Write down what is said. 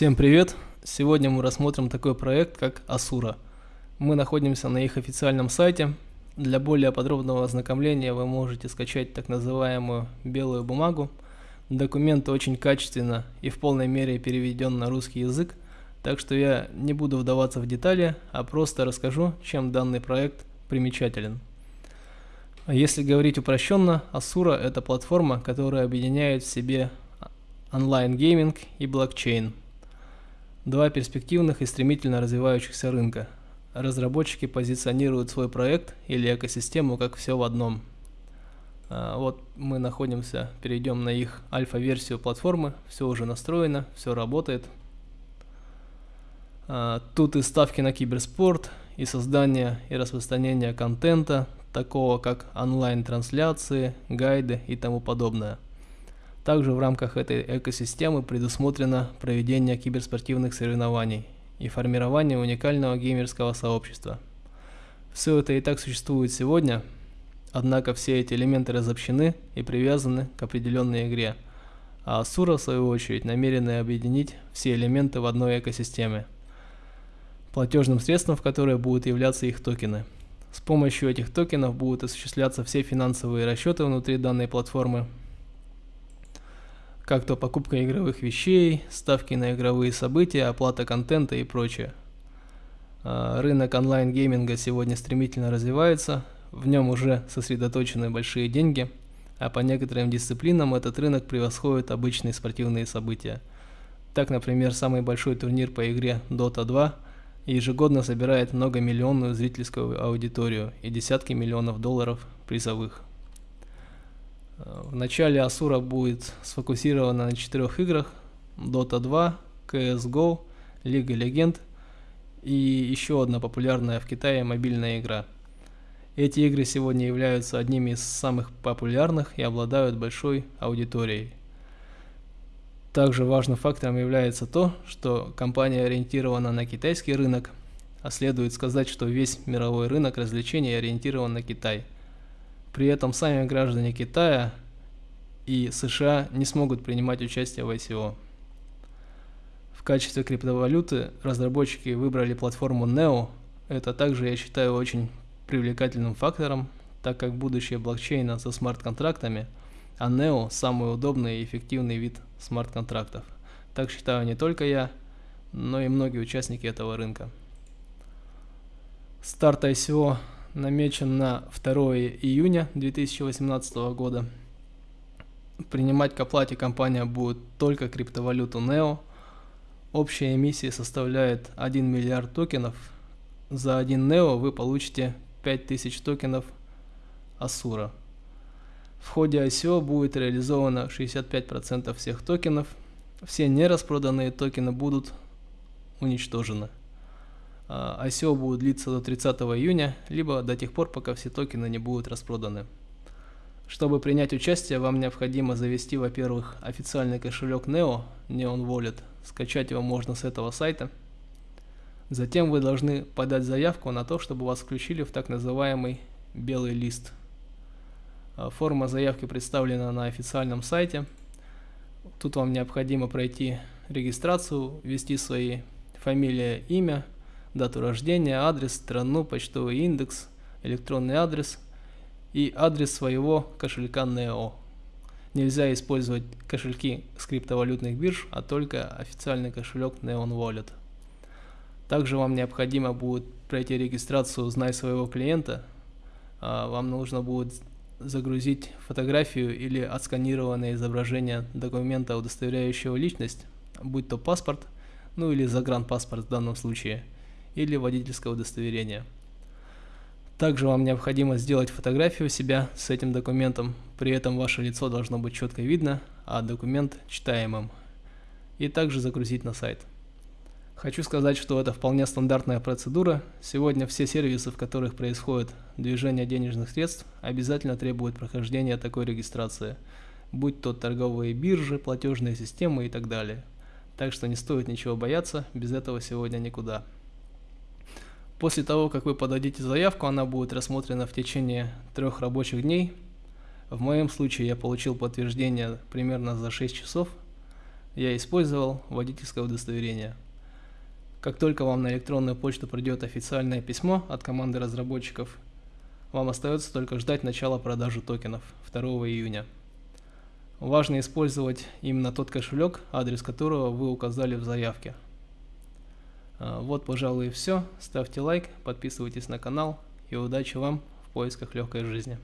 Всем привет! Сегодня мы рассмотрим такой проект, как Asura. Мы находимся на их официальном сайте. Для более подробного ознакомления вы можете скачать так называемую белую бумагу. Документ очень качественно и в полной мере переведен на русский язык, так что я не буду вдаваться в детали, а просто расскажу, чем данный проект примечателен. Если говорить упрощенно, Asura – это платформа, которая объединяет в себе онлайн-гейминг и блокчейн – Два перспективных и стремительно развивающихся рынка. Разработчики позиционируют свой проект или экосистему как все в одном. А, вот мы находимся, перейдем на их альфа-версию платформы, все уже настроено, все работает. А, тут и ставки на киберспорт, и создание и распространение контента, такого как онлайн-трансляции, гайды и тому подобное. Также в рамках этой экосистемы предусмотрено проведение киберспортивных соревнований и формирование уникального геймерского сообщества. Все это и так существует сегодня, однако все эти элементы разобщены и привязаны к определенной игре, а Asura в свою очередь намерены объединить все элементы в одной экосистеме, платежным средством в которой будут являться их токены. С помощью этих токенов будут осуществляться все финансовые расчеты внутри данной платформы, как то покупка игровых вещей, ставки на игровые события, оплата контента и прочее. А, рынок онлайн-гейминга сегодня стремительно развивается, в нем уже сосредоточены большие деньги, а по некоторым дисциплинам этот рынок превосходит обычные спортивные события. Так, например, самый большой турнир по игре Dota 2 ежегодно собирает многомиллионную зрительскую аудиторию и десятки миллионов долларов призовых. В начале Асура будет сфокусирована на четырех играх Dota 2, CSGO, Лига Легенд и еще одна популярная в Китае мобильная игра. Эти игры сегодня являются одними из самых популярных и обладают большой аудиторией. Также важным фактором является то, что компания ориентирована на китайский рынок, а следует сказать, что весь мировой рынок развлечений ориентирован на Китай – при этом сами граждане Китая и США не смогут принимать участие в ICO. В качестве криптовалюты разработчики выбрали платформу NEO. Это также я считаю очень привлекательным фактором, так как будущее блокчейна со смарт-контрактами, а NEO самый удобный и эффективный вид смарт-контрактов. Так считаю не только я, но и многие участники этого рынка. Старт ICO намечен на 2 июня 2018 года. Принимать к оплате компания будет только криптовалюту NEO. Общая эмиссия составляет 1 миллиард токенов. За 1 NEO вы получите 5000 токенов Асура. В ходе ICO будет реализовано 65% всех токенов. Все нераспроданные токены будут уничтожены. ICO а, будет длиться до 30 июня, либо до тех пор, пока все токены не будут распроданы. Чтобы принять участие, вам необходимо завести, во-первых, официальный кошелек Neo, Neon Wallet. Скачать его можно с этого сайта. Затем вы должны подать заявку на то, чтобы вас включили в так называемый белый лист. А, форма заявки представлена на официальном сайте. Тут вам необходимо пройти регистрацию, ввести свои фамилия, имя, дату рождения, адрес, страну, почтовый индекс, электронный адрес и адрес своего кошелька NEO. Нельзя использовать кошельки с криптовалютных бирж, а только официальный кошелек Neon Wallet. Также вам необходимо будет пройти регистрацию «Знай своего клиента». А, вам нужно будет загрузить фотографию или отсканированное изображение документа, удостоверяющего личность, будь то паспорт, ну или загранпаспорт в данном случае – или водительское удостоверение. Также вам необходимо сделать фотографию себя с этим документом, при этом ваше лицо должно быть четко видно, а документ читаемым, и также загрузить на сайт. Хочу сказать, что это вполне стандартная процедура. Сегодня все сервисы, в которых происходит движение денежных средств, обязательно требуют прохождения такой регистрации, будь то торговые биржи, платежные системы и так далее. Так что не стоит ничего бояться, без этого сегодня никуда. После того, как вы подадите заявку, она будет рассмотрена в течение трех рабочих дней. В моем случае я получил подтверждение примерно за 6 часов. я использовал водительское удостоверение. Как только вам на электронную почту придет официальное письмо от команды разработчиков, вам остается только ждать начала продажи токенов 2 июня. Важно использовать именно тот кошелек, адрес которого вы указали в заявке. А, вот, пожалуй, и все. Ставьте лайк, подписывайтесь на канал и удачи вам в поисках легкой жизни.